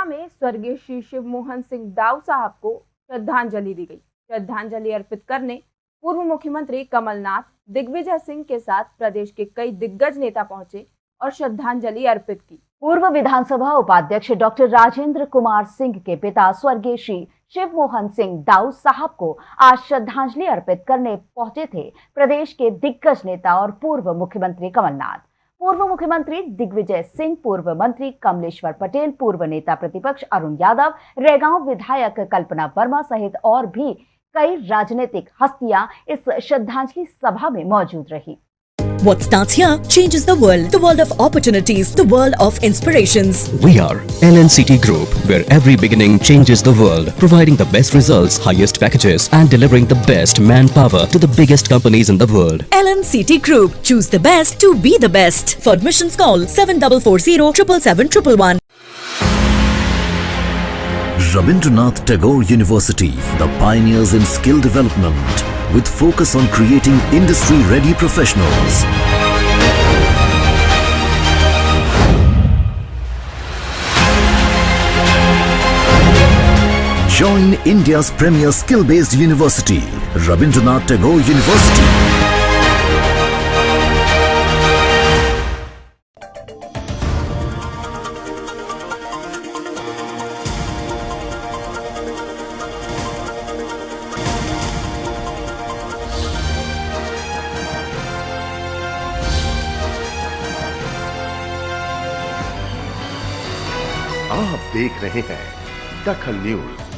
मथुरा में स्वर्गीय श्री शिव मोहन सिंह दाऊ साहब को श्रद्धांजलि दी गई। श्रद्धांजलि अर्पित करने पूर्व मुख्यमंत्री कमलनाथ, दिग्विजय सिंह के साथ प्रदेश के कई दिग्गज नेता पहुँचे और श्रद्धांजलि अर्पित की। पूर्व विधानसभा उपाध्यक्ष डॉक्टर राजेंद्र कुमार सिंह के पिता स्वर्गीय श्री शिव मोहन सिंह दाऊ साहब को आज श्रद्धांजलि अर्पित करने पहुँचे थे प्रदेश के दिग्गज नेता और पूर्व मुख्यमंत्री कमलनाथ। पूर्व मुख्यमंत्री दिग्विजय सिंह, पूर्व मंत्री कमलेश्वर पटेल, पूर्व नेता प्रतिपक्ष अरुण यादव, रेगांव विधायक कल्पना वर्मा सहित और भी कई राजनीतिक हस्तियाँ इस श्रद्धांजलि सभा में मौजूद रही। What starts here changes the world. The world of opportunities, the world of inspirations. We are LNCT Group, where every beginning changes the world, providing the best results, highest packages, and delivering the best manpower to the biggest companies in the world. LNCT Group. Choose the best to be the best. For admissions, call 7440 777 Rabindranath Tagore University, the pioneers in skill development, with focus on creating industry-ready professionals. Join India's premier skill-based university, Rabindranath Tagore University. आप देख रहे हैं दखल news.